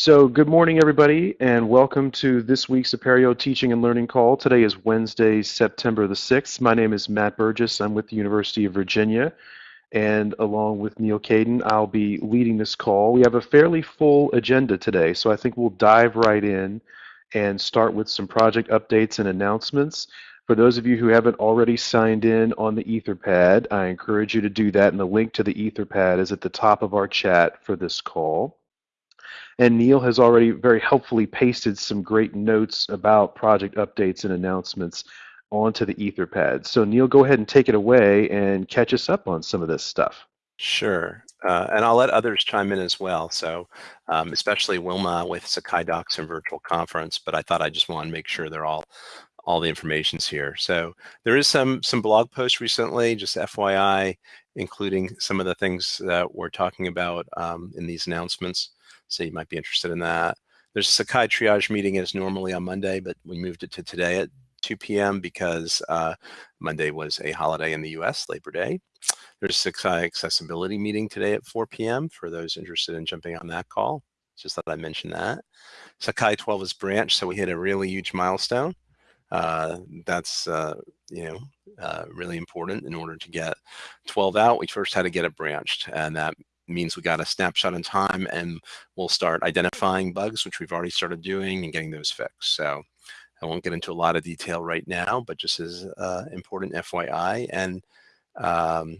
So good morning, everybody, and welcome to this week's Apereo Teaching and Learning Call. Today is Wednesday, September the 6th. My name is Matt Burgess. I'm with the University of Virginia, and along with Neal Caidin, I'll be leading this call. We have a fairly full agenda today, so I think we'll dive right in and start with some project updates and announcements. For those of you who haven't already signed in on the Etherpad, I encourage you to do that, and the link to the Etherpad is at the top of our chat for this call. And Neal has already very helpfully pasted some great notes about project updates and announcements onto the Etherpad. So Neal, go ahead and take it away and catch us up on some of this stuff. Sure, uh, and I'll let others chime in as well. So, um, especially Wilma with Sakai Docs and Virtual Conference, but I thought I just want to make sure they're all all the information's here. So there is some some blog posts recently, just FYI, including some of the things that we're talking about um, in these announcements. So you might be interested in that. There's a Sakai triage meeting as normally on Monday, but we moved it to today at 2 p.m. because uh, Monday was a holiday in the US, Labor Day. There's a Sakai accessibility meeting today at 4 p.m. for those interested in jumping on that call. Just thought I'd mention that. Sakai 12 is branched, so we hit a really huge milestone. Uh, that's uh, you know uh, really important in order to get 12 out. We first had to get it branched, and that means we got a snapshot in time and we'll start identifying bugs, which we've already started doing and getting those fixed. So I won't get into a lot of detail right now, but just as uh, important FYI. And, um,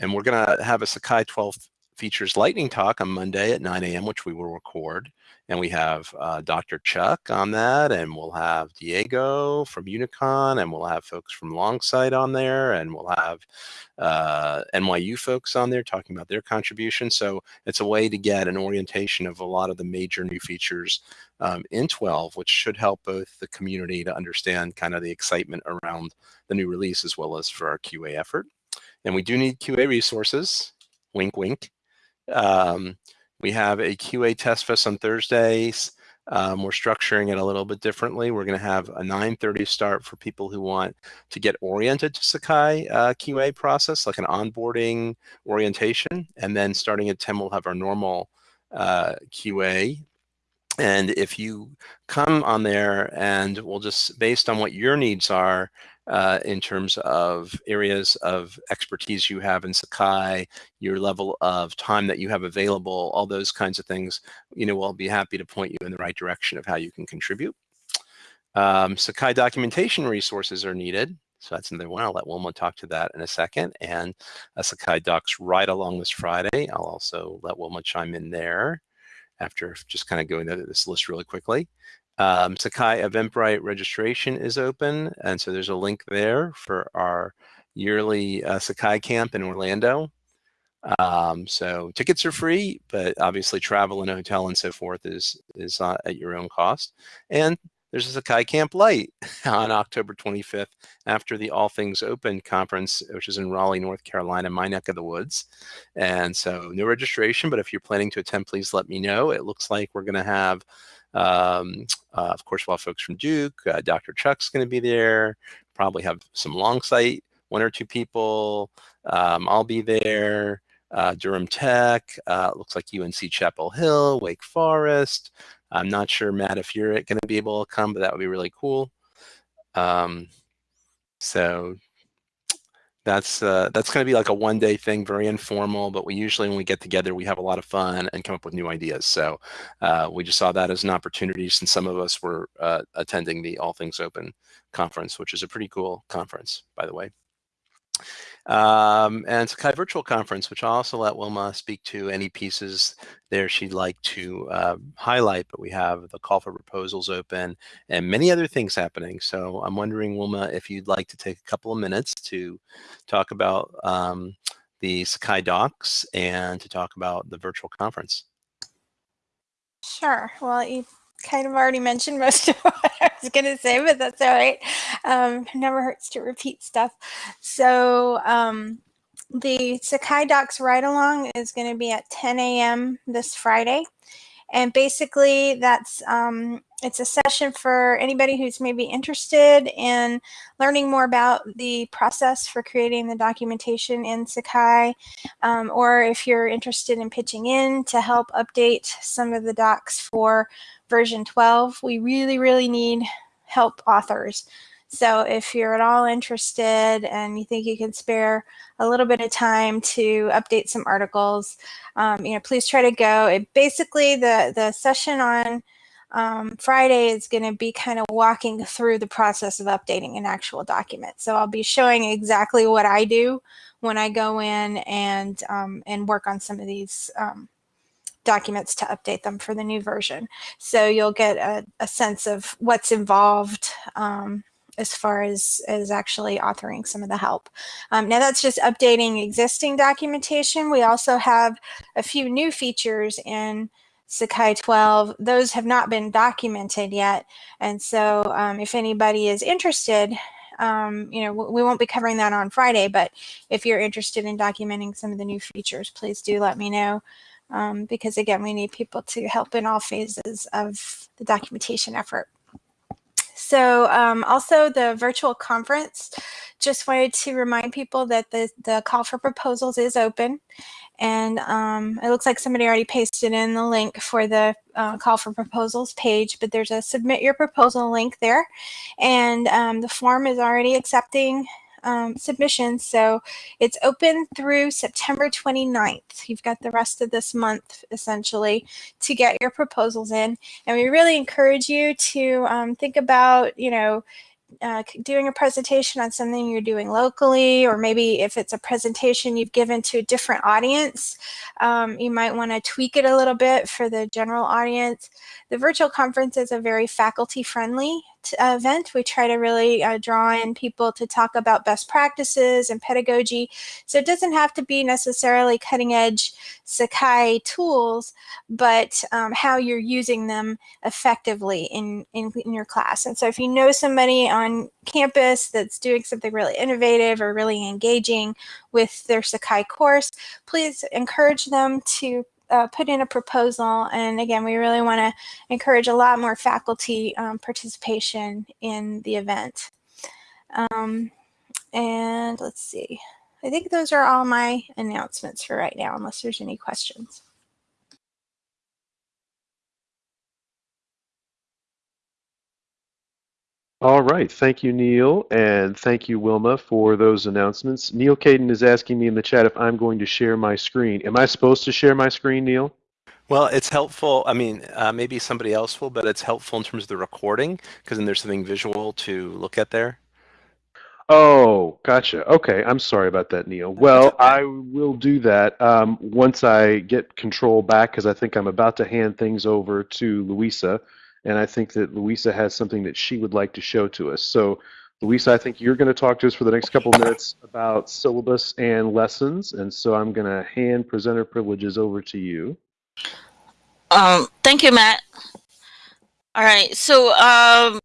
and we're gonna have a Sakai 12 features lightning talk on Monday at 9 a.m., which we will record. And we have uh, Dr. Chuck on that, and we'll have Diego from Unicon, and we'll have folks from Longsight on there, and we'll have uh, NYU folks on there talking about their contribution. So it's a way to get an orientation of a lot of the major new features um, in 12, which should help both the community to understand kind of the excitement around the new release as well as for our QA effort. And we do need QA resources, wink, wink. Um, we have a QA test fest on Thursdays. Um, we're structuring it a little bit differently. We're going to have a 9.30 start for people who want to get oriented to Sakai uh, QA process, like an onboarding orientation. And then starting at 10, we'll have our normal uh, QA. And if you come on there and we'll just, based on what your needs are, uh, in terms of areas of expertise you have in Sakai, your level of time that you have available, all those kinds of things, you know, we'll be happy to point you in the right direction of how you can contribute. Um, Sakai documentation resources are needed. So that's another one. I'll let Wilma talk to that in a second. And a Sakai Docs right along this Friday. I'll also let Wilma chime in there after just kind of going through this list really quickly. Um, Sakai Eventbrite registration is open, and so there's a link there for our yearly uh, Sakai camp in Orlando. Um, so tickets are free, but obviously travel and hotel and so forth is is uh, at your own cost. And there's a Sakai Camp Lite on October 25th after the All Things Open conference, which is in Raleigh, North Carolina, my neck of the woods. And so no registration, but if you're planning to attend, please let me know. It looks like we're going to have um, uh, of course, we'll have folks from Duke. Uh, Dr. Chuck's going to be there. Probably have some Longsight, one or two people. Um, I'll be there. Uh, Durham Tech. Uh, looks like UNC Chapel Hill, Wake Forest. I'm not sure, Matt, if you're going to be able to come, but that would be really cool. Um, so that's uh, that's going to be like a one day thing, very informal. But we usually, when we get together, we have a lot of fun and come up with new ideas. So uh, we just saw that as an opportunity since some of us were uh, attending the All Things Open conference, which is a pretty cool conference, by the way. Um, and Sakai Virtual Conference, which I'll also let Wilma speak to any pieces there she'd like to uh, highlight, but we have the call for proposals open and many other things happening. So I'm wondering, Wilma, if you'd like to take a couple of minutes to talk about um, the Sakai docs and to talk about the virtual conference. Sure. Well, kind of already mentioned most of what I was going to say, but that's all right. Um, never hurts to repeat stuff. So um, the Sakai Docs ride along is going to be at 10 a.m. this Friday. And basically that's um, it's a session for anybody who's maybe interested in learning more about the process for creating the documentation in Sakai, um, or if you're interested in pitching in to help update some of the docs for version 12. We really, really need help authors. So if you're at all interested and you think you can spare a little bit of time to update some articles, um, you know, please try to go. It basically the the session on um, Friday is going to be kind of walking through the process of updating an actual document. So I'll be showing exactly what I do when I go in and um, and work on some of these um, documents to update them for the new version. So you'll get a, a sense of what's involved um, as far as, as actually authoring some of the help. Um, now that's just updating existing documentation. We also have a few new features in Sakai 12. Those have not been documented yet. And so um, if anybody is interested, um, you know, we won't be covering that on Friday, but if you're interested in documenting some of the new features, please do let me know. Um, because again, we need people to help in all phases of the documentation effort. So um, also the virtual conference, just wanted to remind people that the, the call for proposals is open. And um, it looks like somebody already pasted in the link for the uh, call for proposals page, but there's a submit your proposal link there. And um, the form is already accepting um, submissions. So it's open through September 29th. You've got the rest of this month essentially to get your proposals in. And we really encourage you to um, think about, you know, uh, doing a presentation on something you're doing locally, or maybe if it's a presentation you've given to a different audience, um, you might want to tweak it a little bit for the general audience. The virtual conference is a very faculty friendly event. We try to really uh, draw in people to talk about best practices and pedagogy. So it doesn't have to be necessarily cutting edge Sakai tools, but um, how you're using them effectively in, in, in your class. And so if you know somebody on campus that's doing something really innovative or really engaging with their Sakai course, please encourage them to uh, put in a proposal. And again, we really want to encourage a lot more faculty um, participation in the event. Um, and let's see. I think those are all my announcements for right now, unless there's any questions. All right. Thank you, Neal. And thank you, Wilma, for those announcements. Neal Caidin is asking me in the chat if I'm going to share my screen. Am I supposed to share my screen, Neal? Well, it's helpful. I mean, uh, maybe somebody else will, but it's helpful in terms of the recording because then there's something visual to look at there. Oh, gotcha. Okay, I'm sorry about that, Neal. Well. I will do that um, once I get control back because I think I'm about to hand things over to Louisa and I think that Louisa has something that she would like to show to us. So, Louisa, I think you're going to talk to us for the next couple of minutes about syllabus and lessons, and so I'm going to hand presenter privileges over to you. Um, thank you, Matt. All right, so um,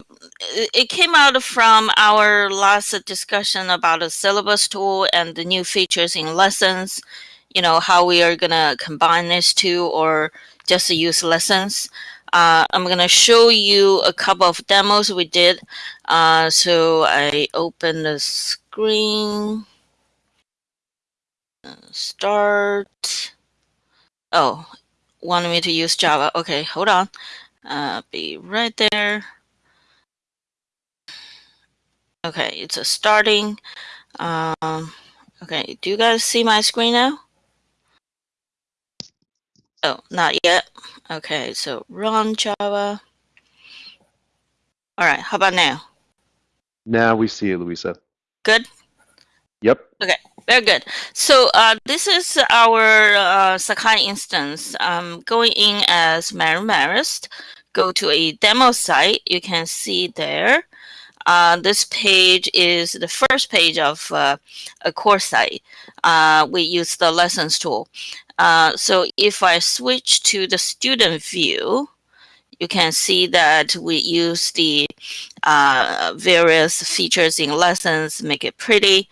it came out from our last discussion about the syllabus tool and the new features in lessons, you know, how we are going to combine these two or just use lessons. Uh, I'm going to show you a couple of demos we did. Uh, so I open the screen. Start. Oh, wanted me to use Java. Okay, hold on. Uh, be right there. Okay, it's a starting. Um, okay, do you guys see my screen now? Oh, not yet. Okay, so run Java. All right, how about now? Now we see it, Louisa. Good? Yep. Okay, very good. So uh, this is our uh, Sakai instance. Um, going in as Mary Marist, go to a demo site. You can see there. Uh, this page is the first page of uh, a course site. Uh, we use the lessons tool. Uh, so if I switch to the student view, you can see that we use the uh, various features in lessons, make it pretty.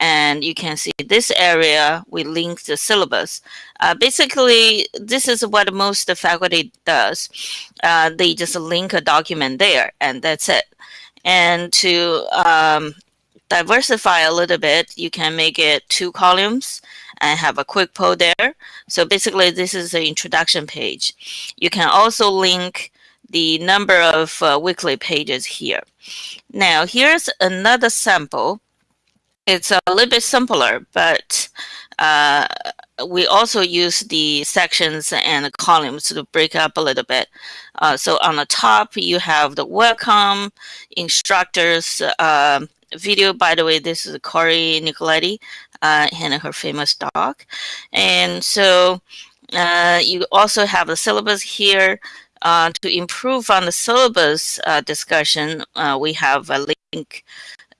And you can see this area, we link the syllabus. Uh, basically, this is what most faculty does. Uh, they just link a document there, and that's it. And to um, diversify a little bit, you can make it two columns and have a quick poll there. So basically, this is the introduction page. You can also link the number of uh, weekly pages here. Now, here's another sample. It's a little bit simpler, but uh, we also use the sections and columns to break up a little bit. Uh, so on the top, you have the welcome, instructors, uh, video. By the way, this is Corey Nicoletti uh, and her famous dog. And so uh, you also have the syllabus here. Uh, to improve on the syllabus uh, discussion, uh, we have a link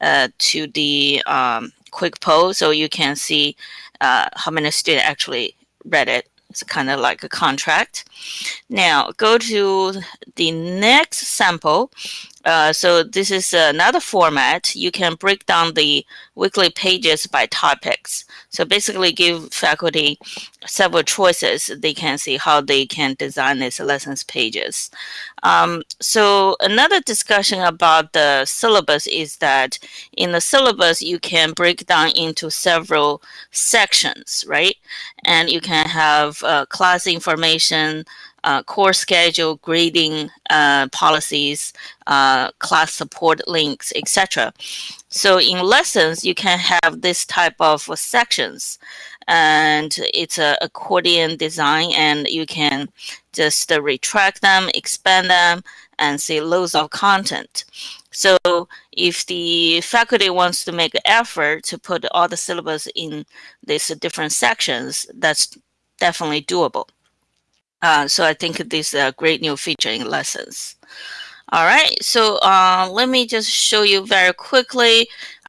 uh, to the um, quick poll so you can see how many students actually read it. It's kind of like a contract. Now go to the next sample. Uh, so this is another format. You can break down the weekly pages by topics. So basically give faculty several choices. They can see how they can design these lessons pages. Um, so another discussion about the syllabus is that in the syllabus, you can break down into several sections, right? And you can have uh, class information, uh, course schedule, grading uh, policies, uh, class support links, etc. So in lessons, you can have this type of sections and it's a accordion design and you can just uh, retract them, expand them, and see loads of content. So if the faculty wants to make an effort to put all the syllabus in these different sections, that's definitely doable. Uh, so I think this is a great new feature in lessons. All right, so uh, let me just show you very quickly.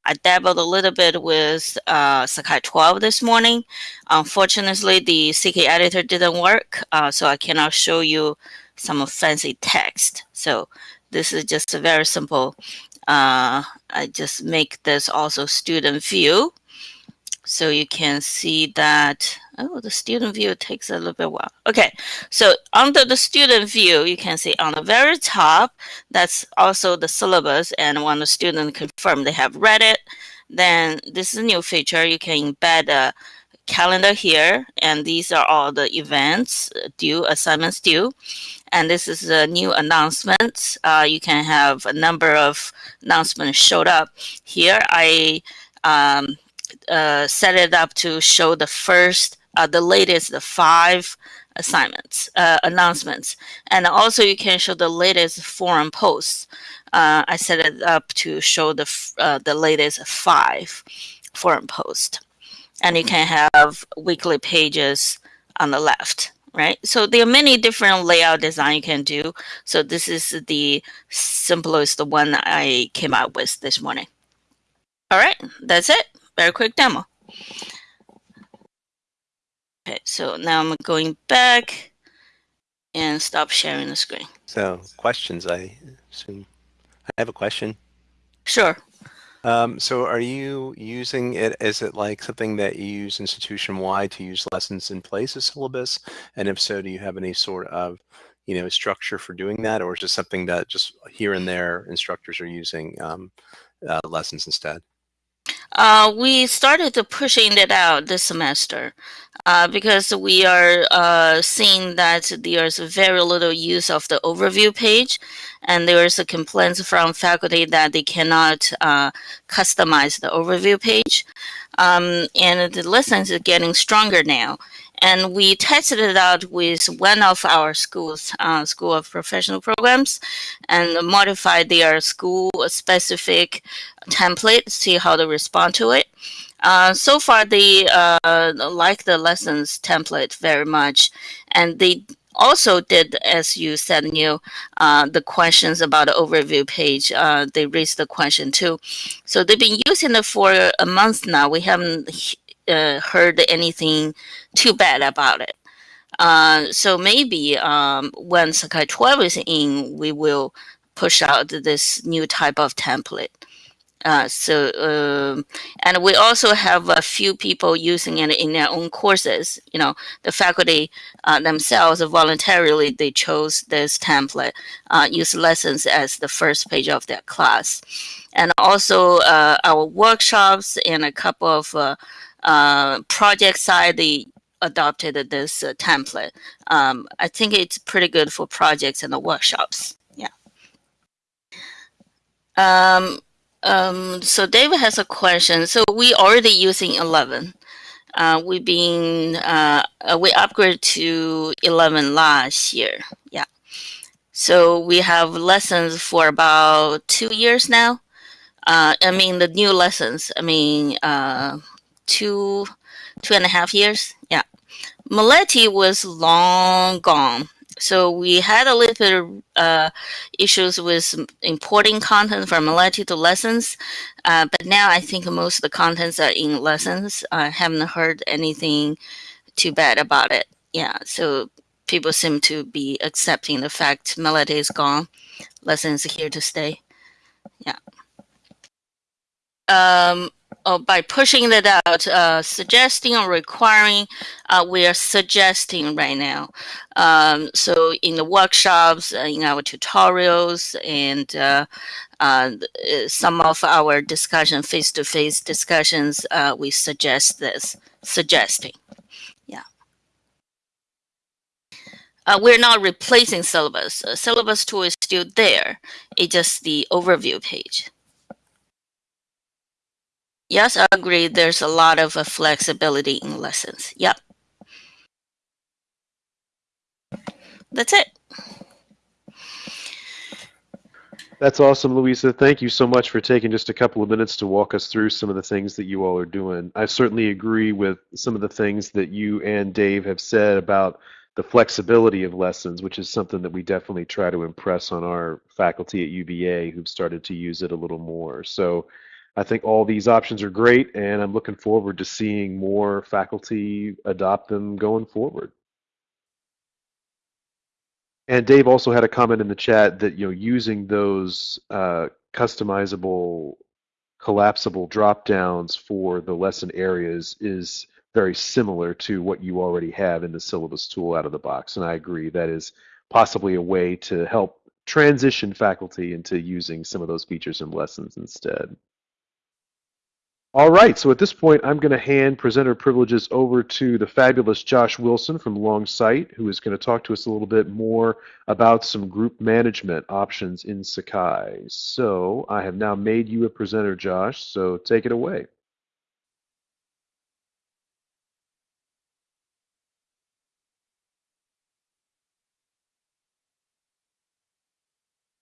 I dabbled a little bit with uh, Sakai 12 this morning. Unfortunately, the CK editor didn't work, uh, so I cannot show you some fancy text. So this is just a very simple, uh, I just make this also student view. So you can see that, oh, the student view takes a little bit while. Okay, so under the student view, you can see on the very top, that's also the syllabus. And when the student confirm they have read it, then this is a new feature. You can embed a calendar here. And these are all the events due, assignments due. And this is a new announcement. Uh, you can have a number of announcements showed up. Here I um, uh, set it up to show the first, uh, the latest the five assignments, uh, announcements. And also you can show the latest forum posts. Uh, I set it up to show the, uh, the latest five forum posts. And you can have weekly pages on the left right? So there are many different layout design you can do. So this is the simplest the one I came up with this morning. All right, that's it very quick demo. Okay, so now I'm going back and stop sharing the screen. So questions, I assume. I have a question. Sure. Um, so are you using it, is it like something that you use institution-wide to use lessons in place of syllabus? And if so, do you have any sort of, you know, structure for doing that? Or is it something that just here and there instructors are using um, uh, lessons instead? Uh, we started to pushing it out this semester uh, because we are uh, seeing that there's very little use of the overview page and there's a complaint from faculty that they cannot uh, customize the overview page. Um, and the lessons are getting stronger now. And we tested it out with one of our schools, uh, School of Professional Programs, and modified their school-specific template, see how they respond to it. Uh, so far, they uh, like the lessons template very much, and they also did, as you said, Neal, uh, the questions about the overview page. Uh, they raised the question too. So they've been using it for a month now. We haven't uh, heard anything too bad about it. Uh, so maybe um, when Sakai 12 is in, we will push out this new type of template. Uh, so, um, and we also have a few people using it in their own courses. You know, the faculty uh, themselves voluntarily they chose this template, uh, use lessons as the first page of their class, and also uh, our workshops and a couple of uh, uh, project side they adopted this template. Um, I think it's pretty good for projects and the workshops. Yeah. Um, um, so David has a question. So we already using 11. Uh, we've been, uh, uh, we upgraded to 11 last year. Yeah. So we have lessons for about two years now. Uh, I mean, the new lessons, I mean, uh, two, two and a half years. Yeah. Melete was long gone. So we had a little bit of uh, issues with importing content from Melete to lessons, uh, but now I think most of the contents are in lessons. I haven't heard anything too bad about it. Yeah, so people seem to be accepting the fact Melete is gone, lessons here to stay. Yeah. Um, uh, by pushing that out, uh, suggesting or requiring, uh, we are suggesting right now. Um, so in the workshops, uh, in our tutorials, and uh, uh, some of our discussion, face-to-face -face discussions, we suggest this, suggesting. Yeah. we're not replacing syllabus. syllabus tool is still there. It's just the overview page. Yes, I agree. There's a lot of uh, flexibility in lessons. Yep. That's it. That's awesome, Louisa. Thank you so much for taking just a couple of minutes to walk us through some of the things that you all are doing. I certainly agree with some of the things that you and Dave have said about the flexibility of lessons, which is something that we definitely try to impress on our faculty at UVA who've started to use it a little more. So I think all these options are great, and I'm looking forward to seeing more faculty adopt them going forward. And Dave also had a comment in the chat that you know using those uh, customizable, collapsible drop downs for the lesson areas is very similar to what you already have in the syllabus tool out of the box. And I agree that is possibly a way to help transition faculty into using some of those features in lessons instead. All right, so at this point, I'm going to hand presenter privileges over to the fabulous Josh Wilson from Longsight, who is going to talk to us a little bit more about some group management options in Sakai. So I have now made you a presenter, Josh, so take it away.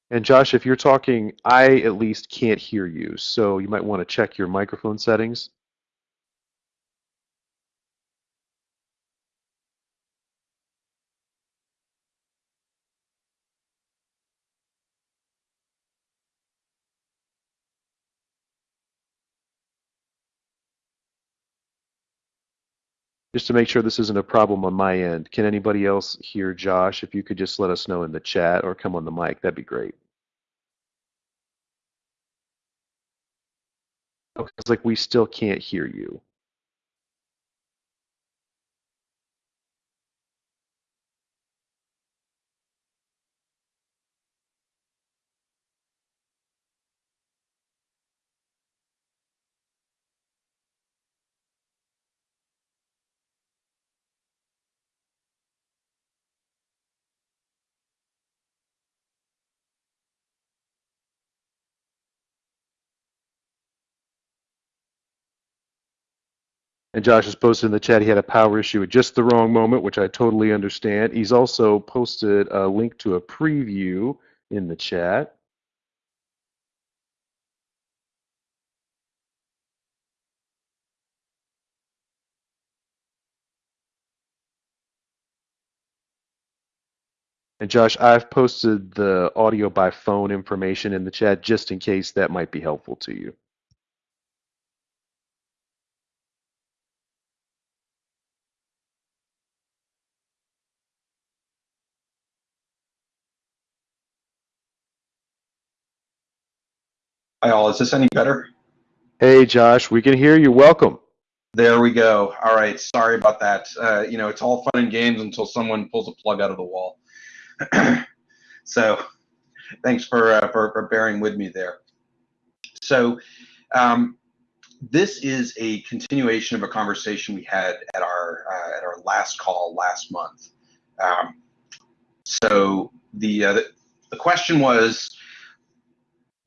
And Josh, if you're talking, I at least can't hear you, so you might want to check your microphone settings. Just to make sure this isn't a problem on my end, can anybody else hear Josh? If you could just let us know in the chat or come on the mic, that'd be great. Okay, it's like we still can't hear you. And Josh has posted in the chat he had a power issue at just the wrong moment, which I totally understand. He's also posted a link to a preview in the chat. And Josh, I've posted the audio by phone information in the chat just in case that might be helpful to you. Hi all, is this any better? Hey, Josh, we can hear you. Welcome. There we go. All right, sorry about that. Uh, you know, it's all fun and games until someone pulls a plug out of the wall. so, thanks for, uh, for, for bearing with me there. So, um, this is a continuation of a conversation we had at our uh, at our last call last month. Um, so the, uh, the the question was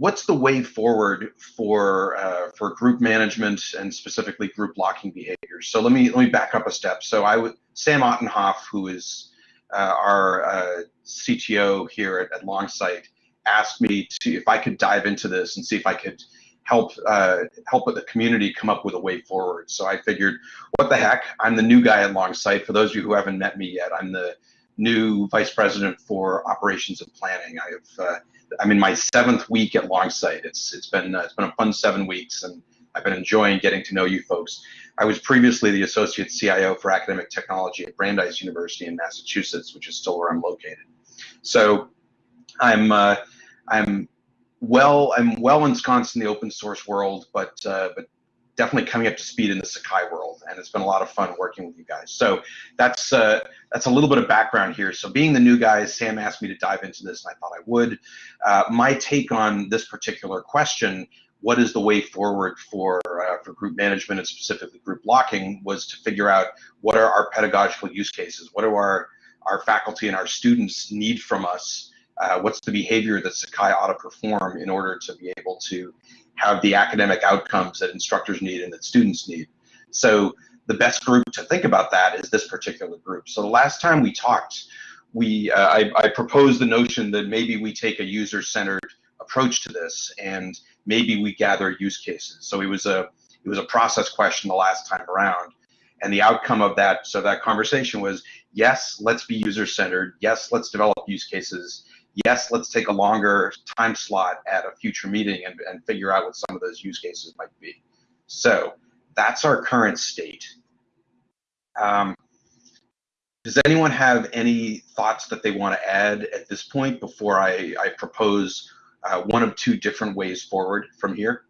what's the way forward for uh, for group management and specifically group locking behaviors? So let me let me back up a step. So I would Sam Ottenhoff, who is uh, our uh, CTO here at, at Longsight, asked me to if I could dive into this and see if I could help uh, help the community come up with a way forward. So I figured, what the heck? I'm the new guy at Longsight. For those of you who haven't met me yet, I'm the new vice president for operations and planning. I have uh, I'm in my seventh week at Longsight. It's it's been uh, it's been a fun seven weeks, and I've been enjoying getting to know you folks. I was previously the associate CIO for academic technology at Brandeis University in Massachusetts, which is still where I'm located. So I'm uh, I'm well I'm well ensconced in the open source world, but uh, but definitely coming up to speed in the Sakai world, and it's been a lot of fun working with you guys. So that's uh, that's a little bit of background here. So being the new guy, Sam asked me to dive into this, and I thought I would. Uh, my take on this particular question, what is the way forward for uh, for group management and specifically group locking, was to figure out what are our pedagogical use cases, what do our our faculty and our students need from us, uh, what's the behavior that Sakai ought to perform in order to be able to have the academic outcomes that instructors need and that students need. So the best group to think about that is this particular group. So the last time we talked, we uh, I, I proposed the notion that maybe we take a user-centered approach to this and maybe we gather use cases. So it was a it was a process question the last time around. And the outcome of that, so that conversation was, yes, let's be user-centered. Yes, let's develop use cases yes, let's take a longer time slot at a future meeting and, and figure out what some of those use cases might be. So that's our current state. Um, does anyone have any thoughts that they want to add at this point before I, I propose uh, one of two different ways forward from here?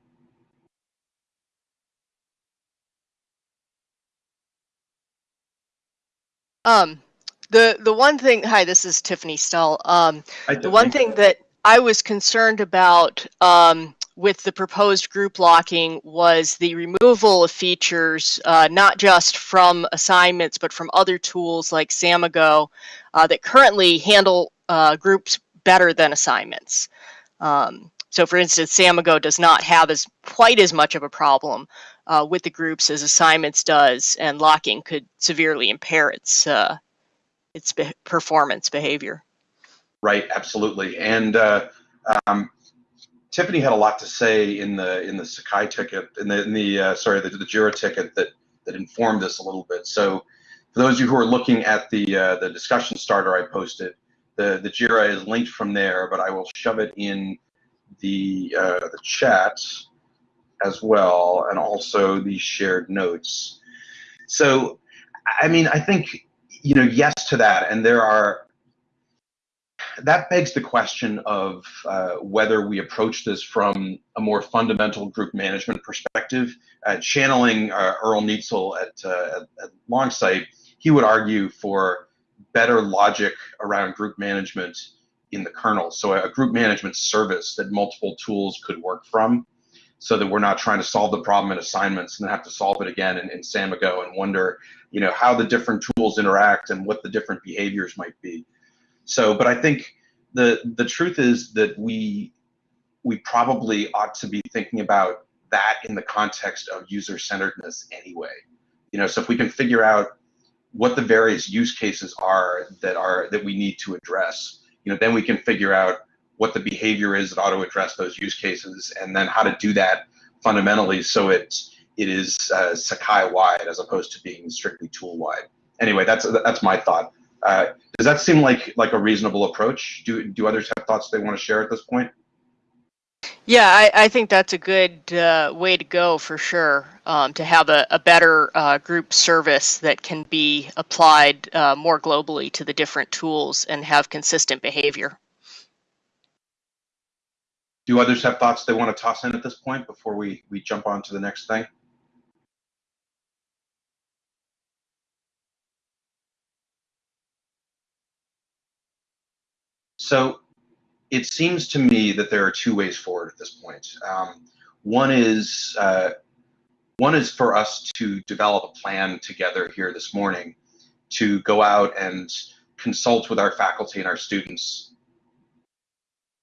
Um, the the one thing, hi, this is Tiffany Stell. Um, the one thing that I was concerned about um, with the proposed group locking was the removal of features, uh, not just from assignments, but from other tools like Samigo uh, that currently handle uh, groups better than assignments. Um, so for instance, Samigo does not have as quite as much of a problem uh, with the groups as assignments does, and locking could severely impair its uh, its be performance behavior. Right, absolutely. And uh, um, Tiffany had a lot to say in the in the Sakai ticket, in the, in the uh, sorry, the, the Jira ticket that that informed this a little bit. So, for those of you who are looking at the uh, the discussion starter I posted, the the Jira is linked from there, but I will shove it in the uh, the chat as well, and also the shared notes. So, I mean, I think you know, yes to that, and there are. That begs the question of uh, whether we approach this from a more fundamental group management perspective. Uh, channeling uh, Earle Nietzel at, uh, at, at Longsight, he would argue for better logic around group management in the kernel. So a group management service that multiple tools could work from so that we're not trying to solve the problem in assignments and then have to solve it again in, in Samigo and wonder, you know, how the different tools interact and what the different behaviors might be. So, but I think the the truth is that we we probably ought to be thinking about that in the context of user-centeredness anyway. You know, so if we can figure out what the various use cases are that are that we need to address, you know, then we can figure out what the behavior is that ought to address those use cases, and then how to do that fundamentally so it it is uh, Sakai wide as opposed to being strictly tool wide. Anyway, that's that's my thought. Uh, does that seem like like a reasonable approach? Do do others have thoughts they want to share at this point? Yeah, I, I think that's a good uh, way to go for sure. Um, to have a, a better uh, group service that can be applied uh, more globally to the different tools and have consistent behavior. Do others have thoughts they want to toss in at this point before we, we jump on to the next thing? So it seems to me that there are two ways forward at this point. Um, one is uh, one is for us to develop a plan together here this morning to go out and consult with our faculty and our students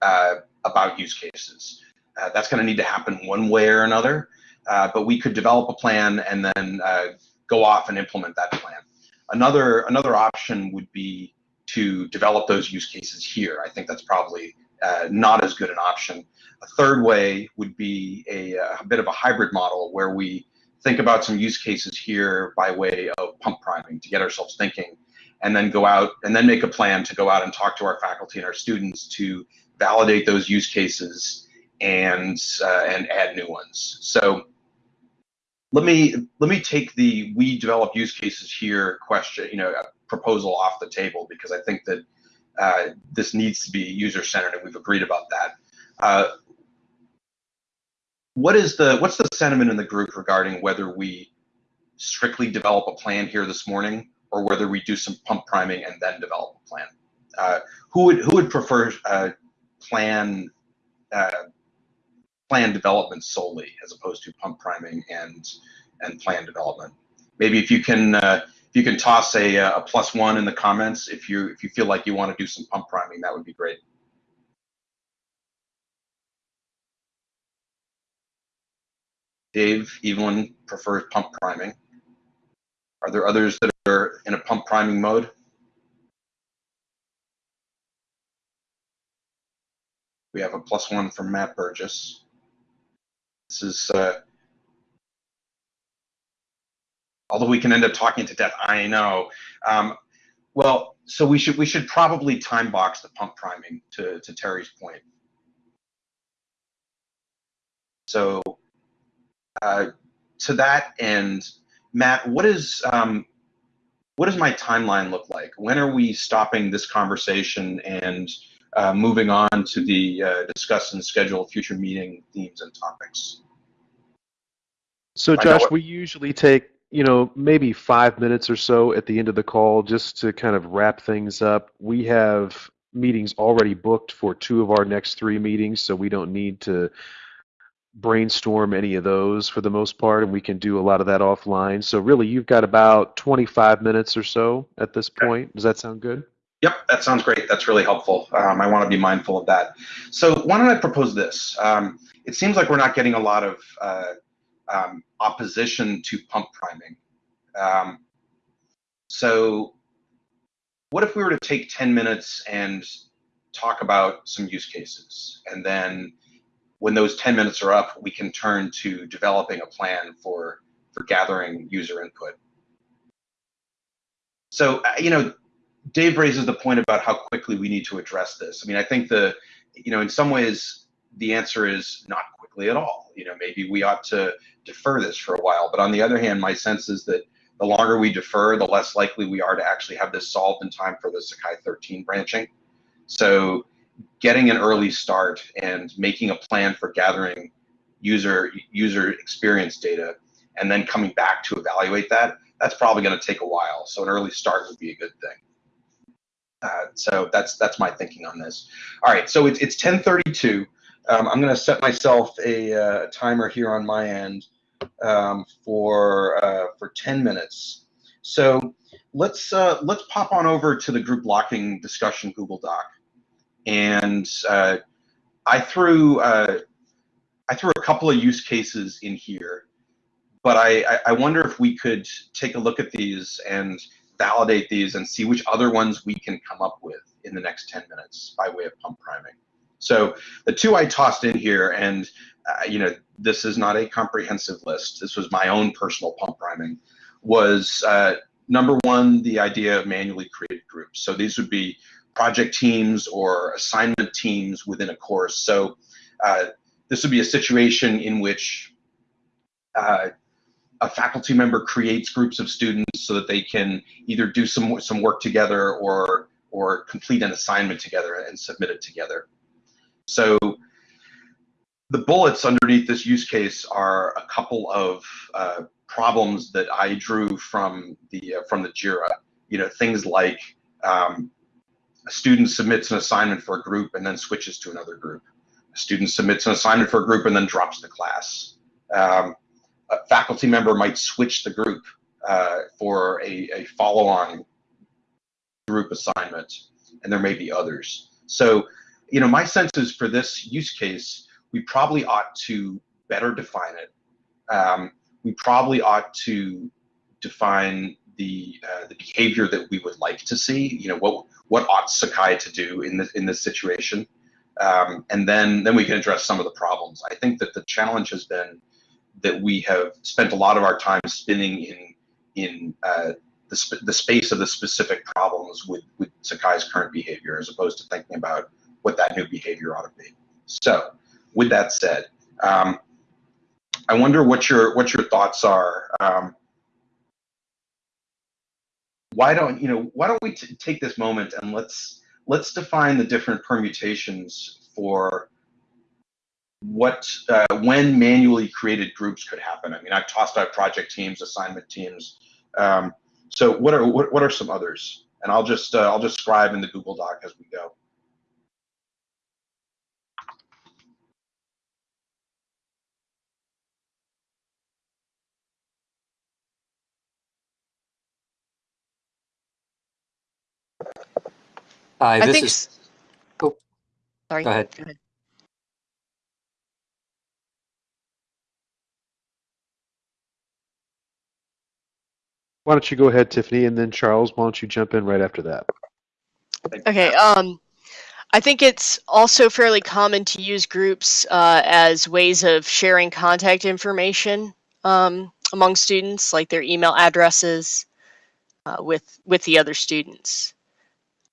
uh, about use cases. Uh, that's going to need to happen one way or another, uh, but we could develop a plan and then uh, go off and implement that plan. Another another option would be to develop those use cases here. I think that's probably uh, not as good an option. A third way would be a, a, bit of a hybrid model where we think about some use cases here by way of pump priming to get ourselves thinking, and then go out and then make a plan to go out and talk to our faculty and our students to validate those use cases and uh, and add new ones. So let me let me take the we develop use cases here question you know proposal off the table because I think that uh, this needs to be user centered and we've agreed about that. Uh, what is the what's the sentiment in the group regarding whether we strictly develop a plan here this morning or whether we do some pump priming and then develop a plan? Uh, who would who would prefer uh, plan uh, plan development solely as opposed to pump priming and and plan development? Maybe if you can uh, if you can toss a, a plus one in the comments if you if you feel like you want to do some pump priming, that would be great. Dave, Evelyn prefers pump priming. Are there others that are in a pump priming mode? We have a plus one from Matt Burgess. This is uh, although we can end up talking to death. I know. Um, well, so we should we should probably time box the pump priming to to Terry's point. So uh, to that end, Matt, what is um, what does my timeline look like? When are we stopping this conversation and uh, moving on to the uh, discuss and schedule future meeting themes and topics? So, Josh, we usually take you know, maybe five minutes or so at the end of the call just to kind of wrap things up. We have meetings already booked for two of our next three meetings, so we don't need to brainstorm any of those for the most part, and we can do a lot of that offline. So, really, you've got about 25 minutes or so at this point. Does that sound good? Yep, that sounds great. That's really helpful. Um, I want to be mindful of that. So, why don't I propose this? Um, it seems like we're not getting a lot of uh, um, opposition to pump priming. Um, so what if we were to take 10 minutes and talk about some use cases and then when those 10 minutes are up we can turn to developing a plan for for gathering user input so uh, you know dave raises the point about how quickly we need to address this i mean i think the you know in some ways the answer is not quickly at all you know maybe we ought to defer this for a while. But on the other hand, my sense is that the longer we defer, the less likely we are to actually have this solved in time for the Sakai 13 branching. So getting an early start and making a plan for gathering user user experience data and then coming back to evaluate that, that's probably going to take a while. So an early start would be a good thing. Uh, so that's that's my thinking on this. All right, so it's it's 10:32. Um, I'm going to set myself a uh, timer here on my end um, for uh, for 10 minutes. So let's uh, let's pop on over to the group blocking discussion Google Doc, and uh, I threw uh, I threw a couple of use cases in here, but I, I wonder if we could take a look at these and validate these and see which other ones we can come up with in the next 10 minutes by way of pump priming. So the two I tossed in here, and uh, you know, this is not a comprehensive list. This was my own personal pump priming. Was uh, number one the idea of manually created groups. So these would be project teams or assignment teams within a course. So uh, this would be a situation in which uh, a faculty member creates groups of students so that they can either do some some work together or or complete an assignment together and submit it together. So the bullets underneath this use case are a couple of uh, problems that I drew from the uh, from the Jira. You know, things like um, a student submits an assignment for a group and then switches to another group. A student submits an assignment for a group and then drops the class. Um, a faculty member might switch the group uh, for a, a follow-on group assignment, and there may be others. So, you know, my sense is for this use case, we probably ought to better define it. Um, we probably ought to define the uh, the behavior that we would like to see. You know, what what ought Sakai to do in this in this situation, um, and then then we can address some of the problems. I think that the challenge has been that we have spent a lot of our time spinning in in uh, the, sp the space of the specific problems with with Sakai's current behavior, as opposed to thinking about what that new behavior ought to be. So, with that said, um, I wonder what your what your thoughts are. Um, why don't you know? Why don't we take this moment and let's let's define the different permutations for what uh, when manually created groups could happen. I mean, I've tossed out project teams, assignment teams. Um, so what are what, what are some others? And I'll just uh, I'll just scribe in the Google Doc as we go. Hi, I this think. is, oh, Sorry. go ahead. Why don't you go ahead, Tiffany, and then Charles, why don't you jump in right after that? Okay. Um, I think it's also fairly common to use groups uh, as ways of sharing contact information um, among students, like their email addresses, uh, with with the other students.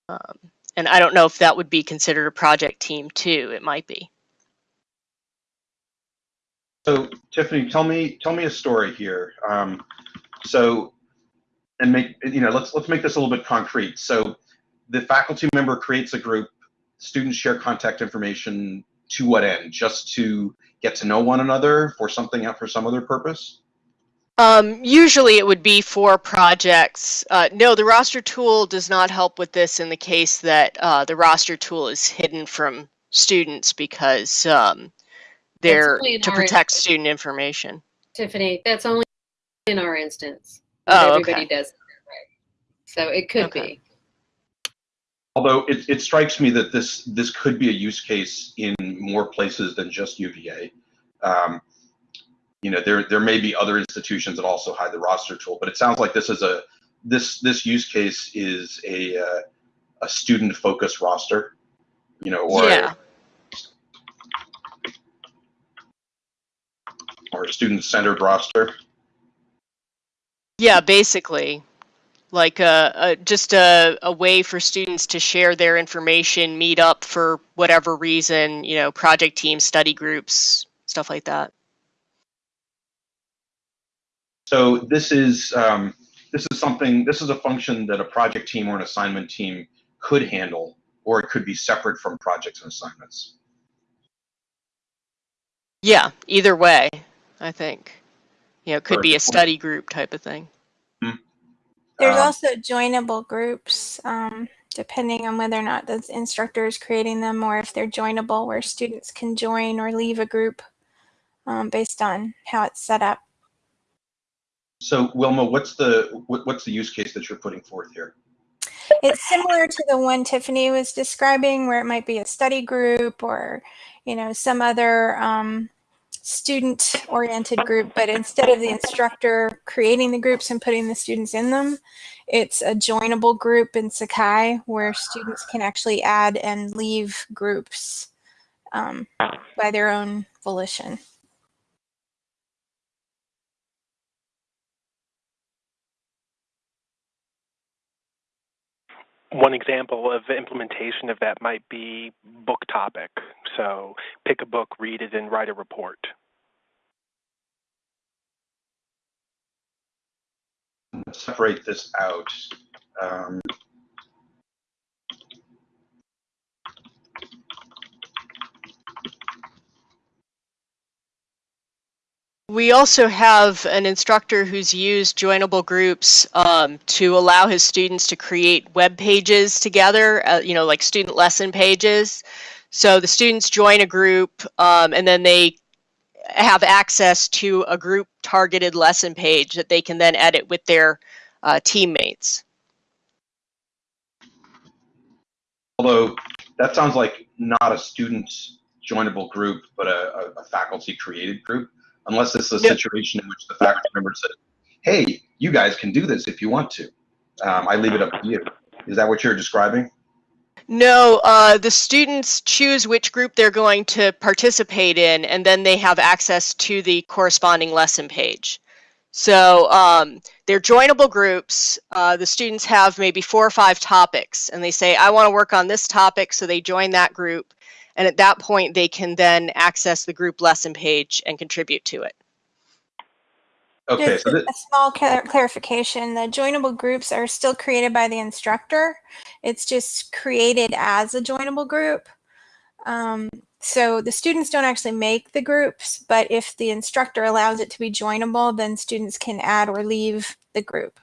Um, and I don't know if that would be considered a project team too. It might be. So Tiffany, tell me tell me a story here. Um, so and make you know let's let's make this a little bit concrete. So the faculty member creates a group. Students share contact information to what end? Just to get to know one another for something out for some other purpose? Um, usually it would be for projects. Uh, no, the roster tool does not help with this in the case that uh, the roster tool is hidden from students because um, they're to protect instance. student information. Tiffany, that's only in our instance. Oh, Not okay. everybody does it that. So it could Okay. be. Although it, it strikes me that this this could be a use case in more places than just UVA. Um, you know, there there may be other institutions that also hide the roster tool, but it sounds like this is a this this use case is a uh, a student focused roster. You know, or yeah. or a student centered roster. Yeah, basically, like a, a just a, a way for students to share their information, meet up for whatever reason, you know, project teams, study groups, stuff like that. So this is um, this is something this is a function that a project team or an assignment team could handle, or it could be separate from projects and assignments. Yeah, either way, I think. You know, it could be a study group type of thing. There's Um, also joinable groups, um, depending on whether or not the instructor is creating them or if they're joinable, where students can join or leave a group um, based on how it's set up. So Wilma, what's the what, what's the use case that you're putting forth here? It's similar to the one Tiffany was describing, where it might be a study group or, you know, some other um, student-oriented group. But instead of the instructor creating the groups and putting the students in them, it's a joinable group in Sakai where students can actually add and leave groups um, by their own volition. One example of implementation of that might be book topic. So pick a book, read it, and write a report. Separate this out. Um, we also have an instructor who's used joinable groups um, to allow his students to create web pages together, uh, you know, like student lesson pages. So the students join a group um, and then they have access to a group targeted lesson page that they can then edit with their uh, teammates. Although that sounds like not a student joinable group, but a, a faculty created group unless it's a yep. situation in which the faculty member says, hey, you guys can do this if you want to. Um, I leave it up to you. Is that what you're describing? No, uh, the students choose which group they're going to participate in, and then they have access to the corresponding lesson page. So um, they're joinable groups. Uh, the students have maybe four or five topics, and they say, I want to work on this topic, so they join that group. And at that point, they can then access the group lesson page and contribute to it. Okay, Just so a small clarification. The joinable groups are still created by the instructor. It's just created as a joinable group. Um, so the students don't actually make the groups, but if the instructor allows it to be joinable, then students can add or leave the group.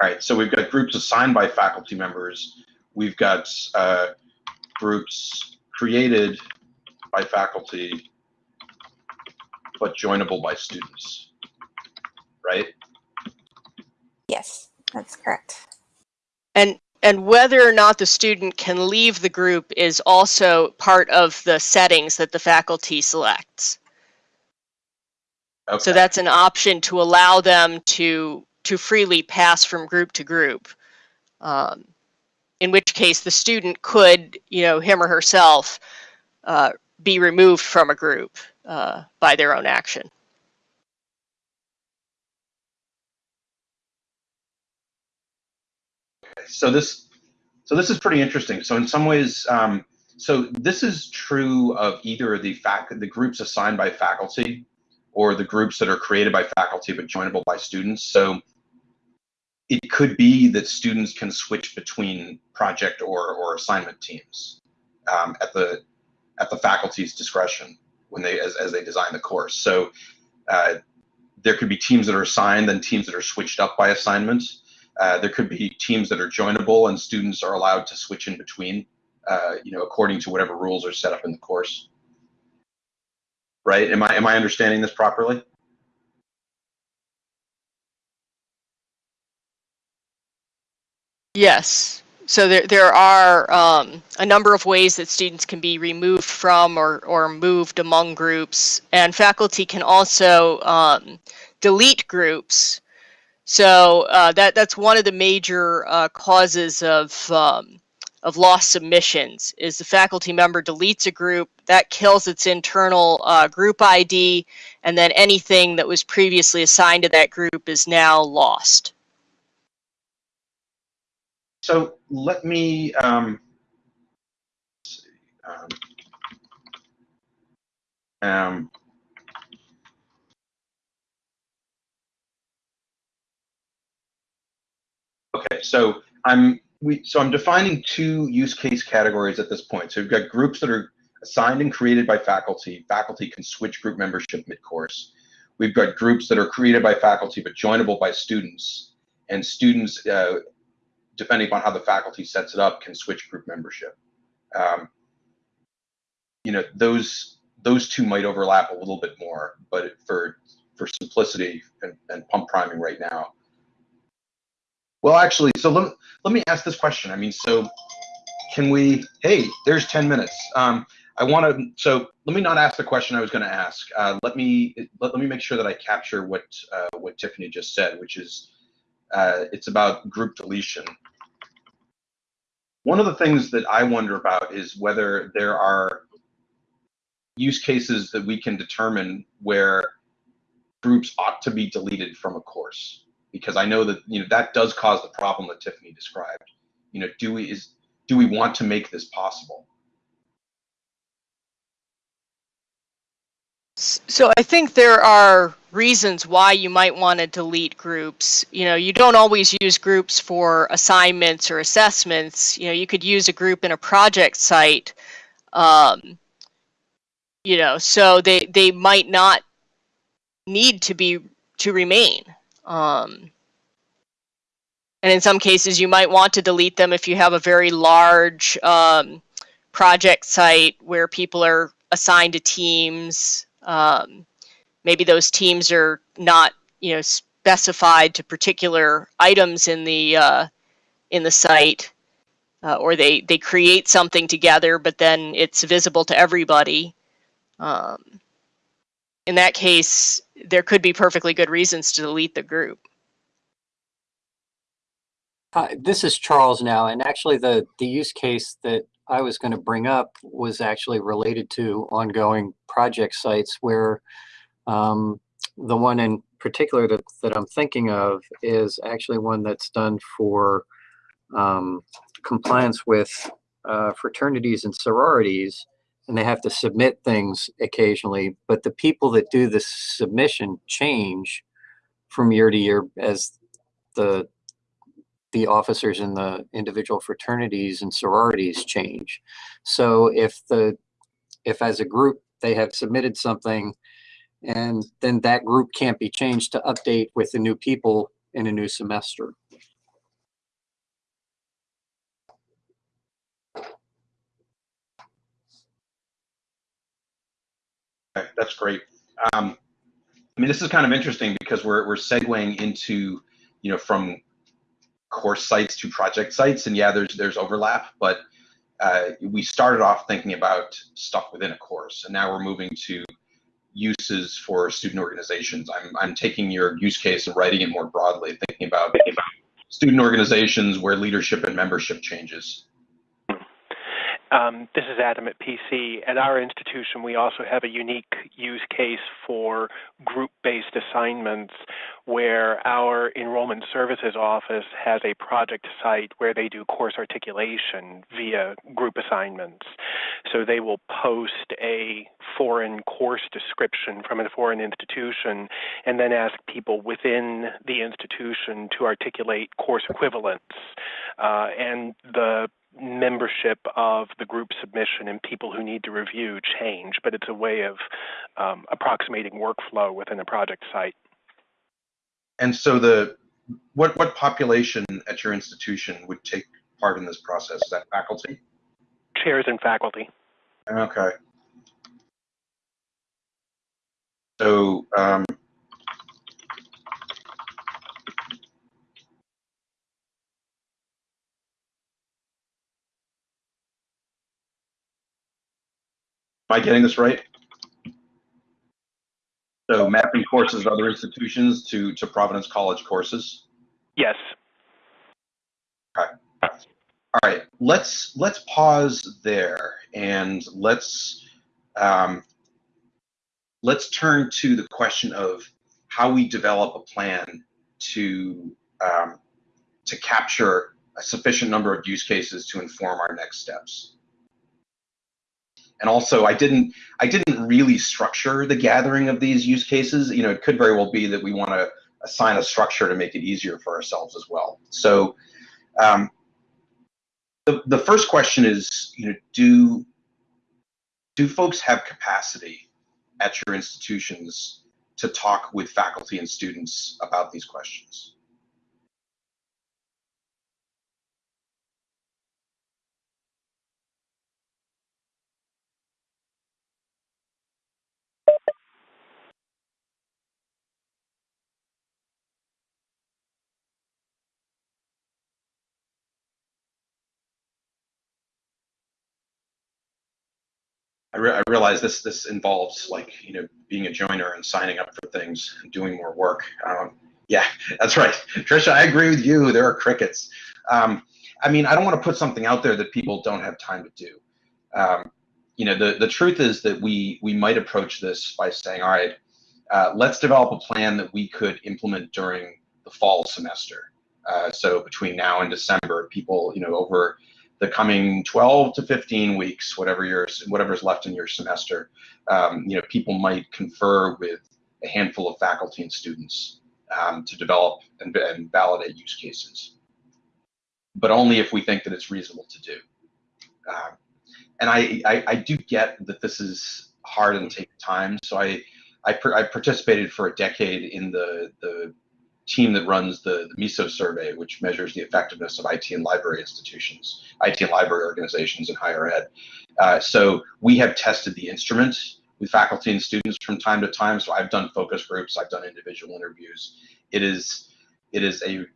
All right, so we've got groups assigned by faculty members. We've got uh, groups created by faculty but joinable by students, right? Yes, that's correct. And and whether or not the student can leave the group is also part of the settings that the faculty selects. Okay. So that's an option to allow them to to freely pass from group to group. Um, in which case the student could, you know, him or herself uh, be removed from a group uh, by their own action. So this, so this is pretty interesting. So in some ways, um, so this is true of either the fac the groups assigned by faculty or the groups that are created by faculty but joinable by students. So it could be that students can switch between project or, or assignment teams um, at the at the faculty's discretion when they as, as they design the course. So uh, there could be teams that are assigned and teams that are switched up by assignments. Uh, there could be teams that are joinable and students are allowed to switch in between, uh, you know, according to whatever rules are set up in the course. Right? Am I am I understanding this properly? Yes. So there, there are um, a number of ways that students can be removed from or, or moved among groups. And faculty can also um, delete groups. So uh, that, that's one of the major uh, causes of, um, of lost submissions is the faculty member deletes a group, that kills its internal uh, group ID, and then anything that was previously assigned to that group is now lost. So let me um, um, okay, so I'm we so I'm defining two use case categories at this point. So we've got groups that are assigned and created by faculty. Faculty can switch group membership mid-course. We've got groups that are created by faculty but joinable by students, and students uh, depending upon how the faculty sets it up, can switch group membership. Um, you know, those those two might overlap a little bit more, but for for simplicity and, and pump priming right now. Well, actually, so let, let me ask this question. I mean, so can we, hey, there's 10 minutes. Um, I want to, so let me not ask the question I was going to ask. Uh, let me let, let me make sure that I capture what uh, what Tiffany just said, which is uh, it's about group deletion. One of the things that I wonder about is whether there are use cases that we can determine where groups ought to be deleted from a course because I know that you know that does cause the problem that Tiffany described. You know, do we is do we want to make this possible? So I think there are reasons why you might want to delete groups. You know, you don't always use groups for assignments or assessments. You know, you could use a group in a project site. Um, you know, so they they might not need to be to remain. Um, and in some cases, you might want to delete them if you have a very large um, project site where people are assigned to teams. Um, maybe those teams are not, you know, specified to particular items in the uh, in the site, uh, or they they create something together, but then it's visible to everybody. Um, in that case, there could be perfectly good reasons to delete the group. Hi, this is Charles now, and actually the, the use case that I was going to bring up was actually related to ongoing project sites where um, the one in particular that, that I'm thinking of is actually one that's done for um, compliance with uh, fraternities and sororities, and they have to submit things occasionally, but the people that do the submission change from year to year as the the officers in the individual fraternities and sororities change. So if the if as a group they have submitted something and then that group can't be changed to update with the new people in a new semester. That's great. Um, I mean, this is kind of interesting because we're we're segueing into, you know, from course sites to project sites, and yeah, there's there's overlap, but uh, we started off thinking about stuff within a course, and now we're moving to uses for student organizations. I'm I'm taking your use case and writing it more broadly, thinking about student organizations where leadership and membership changes. Um, this is Adam at PC. At our institution, we also have a unique use case for group-based assignments where our enrollment services office has a project site where they do course articulation via group assignments. So they will post a foreign course description from a foreign institution and then ask people within the institution to articulate course equivalents. Uh, and the membership of the group submission and people who need to review change, but it's a way of um, approximating workflow within a project site. And so the what what population at your institution would take part in this process? Is that faculty? Chairs and faculty. Okay. So um, I getting this right? So mapping courses of other institutions to, to Providence College courses? Yes. Okay. All right, let's let's pause there and let's um, let's turn to the question of how we develop a plan to um, to capture a sufficient number of use cases to inform our next steps and also I didn't I didn't really structure the gathering of these use cases. You know, it could very well be that we want to assign a structure to make it easier for ourselves as well. So um, the the first question is, you know, do do folks have capacity at your institutions to talk with faculty and students about these questions? I, re I, realize this this involves like you know being a joiner and signing up for things and doing more work. Um, yeah, that's right, Trisha. I agree with you. There are crickets. Um, I mean, I don't want to put something out there that people don't have time to do. Um, you know, the the truth is that we we might approach this by saying, all right, uh, let's develop a plan that we could implement during the fall semester. Uh, so between now and December, people, you know, over the coming 12 to 15 weeks, whatever your whatever's left in your semester, um, you know, people might confer with a handful of faculty and students um, to develop and, and, validate use cases, but only if we think that it's reasonable to do. Um, and I, I, I, do get that this is hard and takes time, so I, I, I participated for a decade in the the team that runs the, the MISO survey, which measures the effectiveness of IT and library institutions, IT and library organizations in higher ed. Uh, so we have tested the instrument with faculty and students from time to time. So I've done focus groups, I've done individual interviews. It is it is a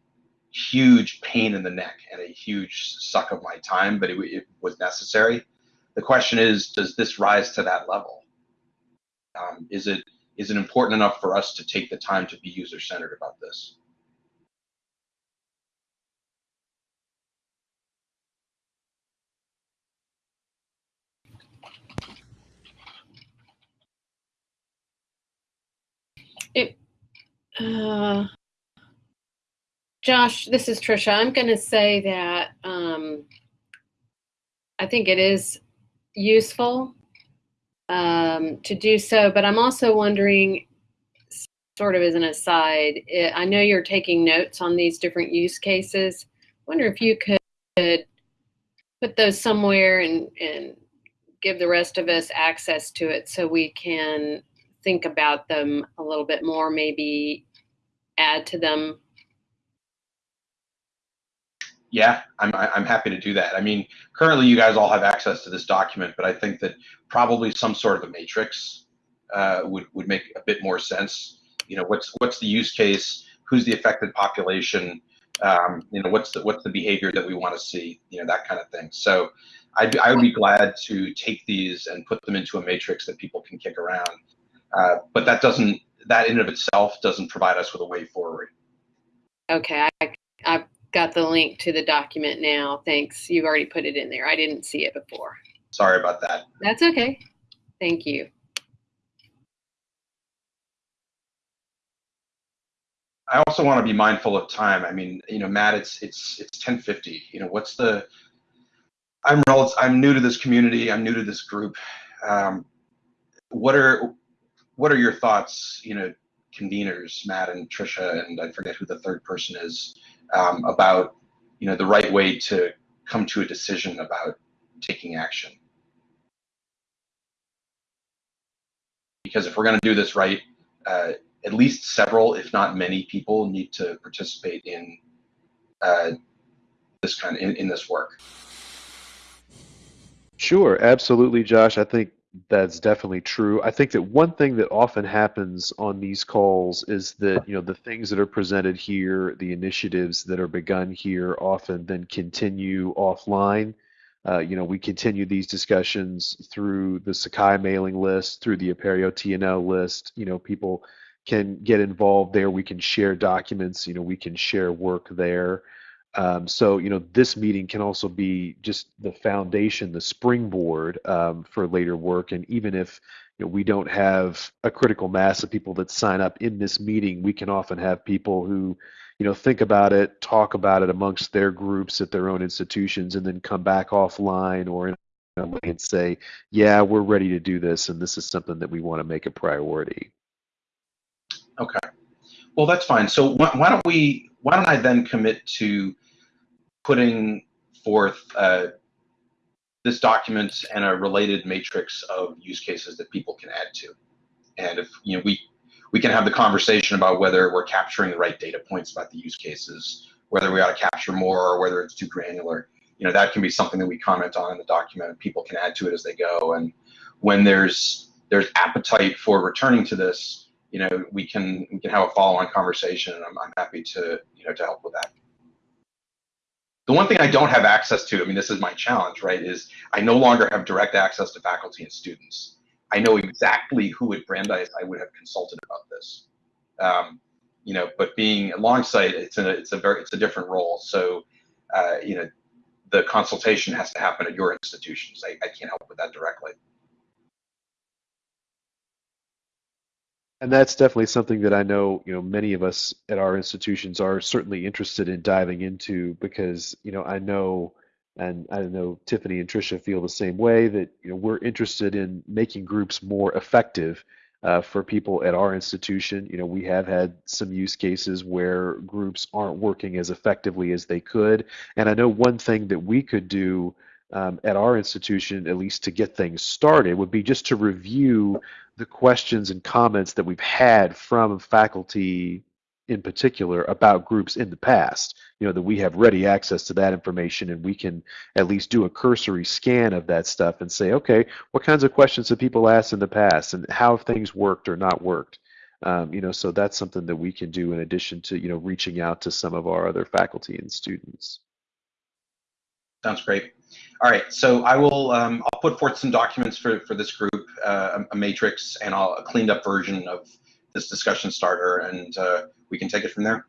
huge pain in the neck and a huge suck of my time, but it, it was necessary. The question is, does this rise to that level? Um, is it is it important enough for us to take the time to be user centered about this? It, uh, Josh, this is Trisha. I'm going to say that um, I think it is useful um, to do so, but I'm also wondering, sort of as an aside, it, I know you're taking notes on these different use cases. wonder if you could put those somewhere and, and give the rest of us access to it so we can think about them a little bit more, maybe add to them. Yeah, I'm, I'm happy to do that. I mean, currently you guys all have access to this document, but I think that probably some sort of a matrix uh, would, would make a bit more sense. You know, what's what's the use case? Who's the affected population? Um, you know, what's the what's the behavior that we want to see? You know, that kind of thing. So, I'd, I would be glad to take these and put them into a matrix that people can kick around uh, but that doesn't, that in and of itself doesn't provide us with a way forward. Okay, I, got the link to the document now. Thanks. You've already put it in there. I didn't see it before. Sorry about that. That's okay. Thank you. I also want to be mindful of time. I mean, you know, Matt, it's it's it's 10:50. You know, what's the? I'm I'm new to this community. I'm new to this group. Um, what are what are your thoughts, you know, conveners, Matt and Trisha, and I forget who the third person is, um, about, you know, the right way to come to a decision about taking action? Because if we're going to do this right, uh, at least several, if not many people need to participate in uh, this kind of in, in this work. Sure, absolutely, Josh. I think that's definitely true. I think that one thing that often happens on these calls is that you know the things that are presented here, the initiatives that are begun here, often then continue offline. Uh, you know, we continue these discussions through the Sakai mailing list, through the Apereo TNL list. You know, people can get involved there. We can share documents. You know, we can share work there. Um, so, you know, this meeting can also be just the foundation, the springboard um, for later work. And even if you know, we don't have a critical mass of people that sign up in this meeting, we can often have people who, you know, think about it, talk about it amongst their groups at their own institutions, and then come back offline or in and say, yeah, we're ready to do this, and this is something that we want to make a priority. Okay. Well, that's fine. So why don't we? Why don't I then commit to putting forth uh, this document and a related matrix of use cases that people can add to. And if you know we we can have the conversation about whether we're capturing the right data points about the use cases, whether we ought to capture more or whether it's too granular. You know, that can be something that we comment on in the document and people can add to it as they go. And when there's there's appetite for returning to this, you know, we can we can have a follow-on conversation and I'm, I'm happy to, you know, to help with that. The one thing I don't have access to, I mean, this is my challenge, right, is I no longer have direct access to faculty and students. I know exactly who at Brandeis I would have consulted about this. Um, you know, but being alongside, it's a, it's a very, it's a different role. So, uh, you know, the consultation has to happen at your institutions. I, I can't help with that directly. And that's definitely something that I know, you know, many of us at our institutions are certainly interested in diving into because, you know, I know, and I know Tiffany and Trisha feel the same way that, you know, we're interested in making groups more effective uh, for people at our institution. You know, we have had some use cases where groups aren't working as effectively as they could. And I know one thing that we could do um, at our institution, at least to get things started, would be just to review the questions and comments that we've had from faculty in particular about groups in the past. You know, that we have ready access to that information and we can at least do a cursory scan of that stuff and say, okay, what kinds of questions have people asked in the past and how have things worked or not worked? Um, you know, so that's something that we can do in addition to, you know, reaching out to some of our other faculty and students. Sounds great. All right, so I will um, I'll put forth some documents for, for this group, uh, a, matrix, and I'll, a cleaned up version of this discussion starter, and uh, we can take it from there.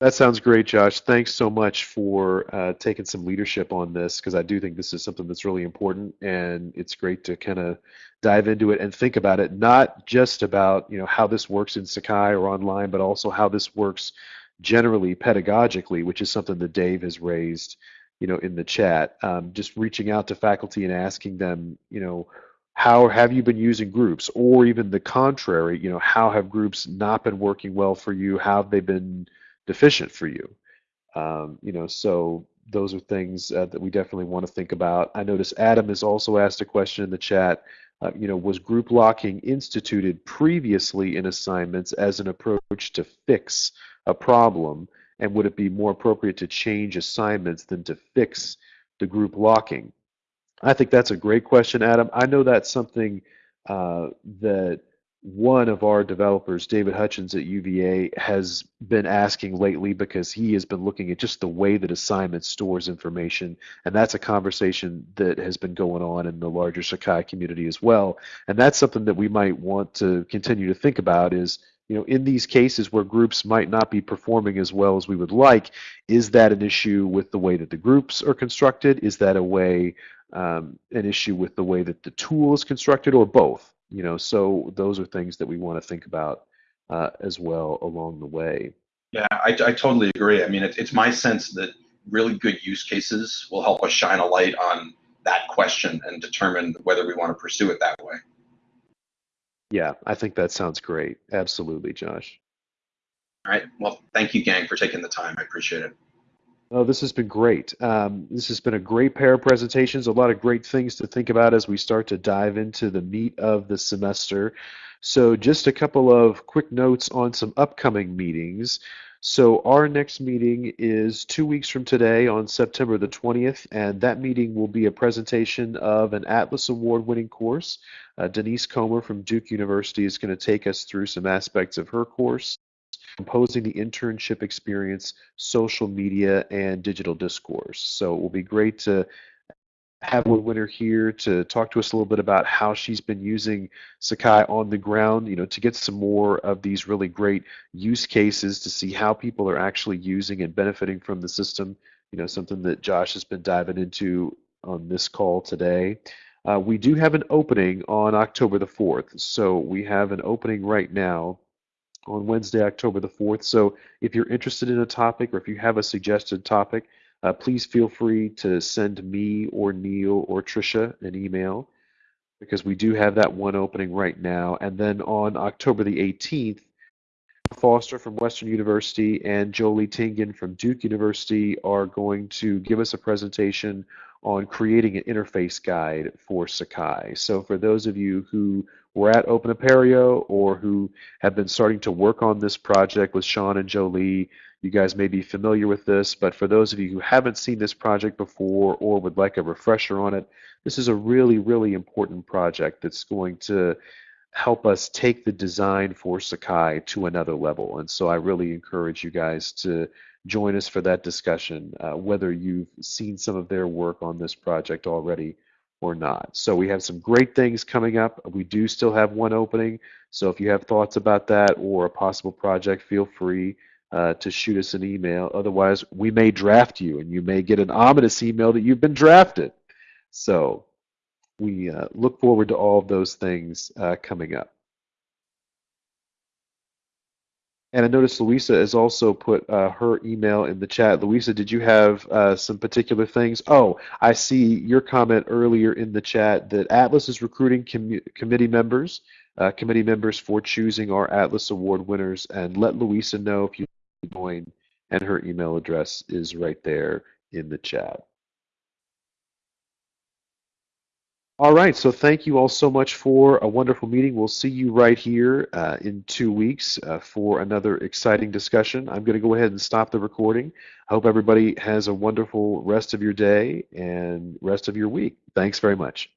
That sounds great, Josh. Thanks so much for uh, taking some leadership on this because I do think this is something that's really important, and it's great to kind of dive into it and think about it, not just about you know how this works in Sakai or online, but also how this works generally pedagogically, which is something that Dave has raised, you know, in the chat. Um, just reaching out to faculty and asking them, you know, how have you been using groups, or even the contrary, you know, how have groups not been working well for you? How have they been deficient for you. Um, you know, so those are things uh, that we definitely want to think about. I notice Adam has also asked a question in the chat. Uh, you know, was group locking instituted previously in assignments as an approach to fix a problem? And would it be more appropriate to change assignments than to fix the group locking? I think that's a great question, Adam. I know that's something uh, that one of our developers, David Hutchins at UVA, has been asking lately because he has been looking at just the way that assignment stores information. And that's a conversation that has been going on in the larger Sakai community as well. And that's something that we might want to continue to think about is, you know, in these cases where groups might not be performing as well as we would like, is that an issue with the way that the groups are constructed? Is that a way, um, an issue with the way that the tool is constructed or both? you know so those are things that we want to think about uh, as well along the way yeah i, I totally agree i mean it, it's my sense that really good use cases will help us shine a light on that question and determine whether we want to pursue it that way yeah i think that sounds great absolutely josh all right well thank you gang for taking the time i appreciate it Oh, this has been great. Um, this has been a great pair of presentations, a lot of great things to think about as we start to dive into the meat of the semester. So just a couple of quick notes on some upcoming meetings. So our next meeting is two weeks from today on September the 20th, and that meeting will be a presentation of an Atlas Award winning course. Uh, Denise Comer from Duke University is going to take us through some aspects of her course composing the internship experience, social media, and digital discourse. So it will be great to have a winner here to talk to us a little bit about how she's been using Sakai on the ground, you know, to get some more of these really great use cases to see how people are actually using and benefiting from the system. You know, something that Josh has been diving into on this call today. Uh, we do have an opening on October the 4th. So we have an opening right now on Wednesday, October the 4th. So if you're interested in a topic or if you have a suggested topic, uh, please feel free to send me or Neal or Trisha an email because we do have that one opening right now. And then on October the 18th, Foster from Western University and Jolie Tingen from Duke University are going to give us a presentation on creating an interface guide for Sakai. So for those of you who were at Open Apereo or who have been starting to work on this project with Sean and Jolie, you guys may be familiar with this, but for those of you who haven't seen this project before or would like a refresher on it, this is a really, really important project that's going to help us take the design for Sakai to another level. And so I really encourage you guys to join us for that discussion, uh, whether you've seen some of their work on this project already or not. So we have some great things coming up. We do still have one opening. So if you have thoughts about that or a possible project, feel free uh, to shoot us an email. Otherwise, we may draft you and you may get an ominous email that you've been drafted. So we uh, look forward to all of those things uh, coming up. And I noticed Louisa has also put uh, her email in the chat. Louisa, did you have uh, some particular things? Oh, I see your comment earlier in the chat that Atlas is recruiting com committee members, uh, committee members for choosing our Atlas Award winners. And let Louisa know if you join, and her email address is right there in the chat. All right, so thank you all so much for a wonderful meeting. We'll see you right here uh, in two weeks uh, for another exciting discussion. I'm going to go ahead and stop the recording. I hope everybody has a wonderful rest of your day and rest of your week. Thanks very much.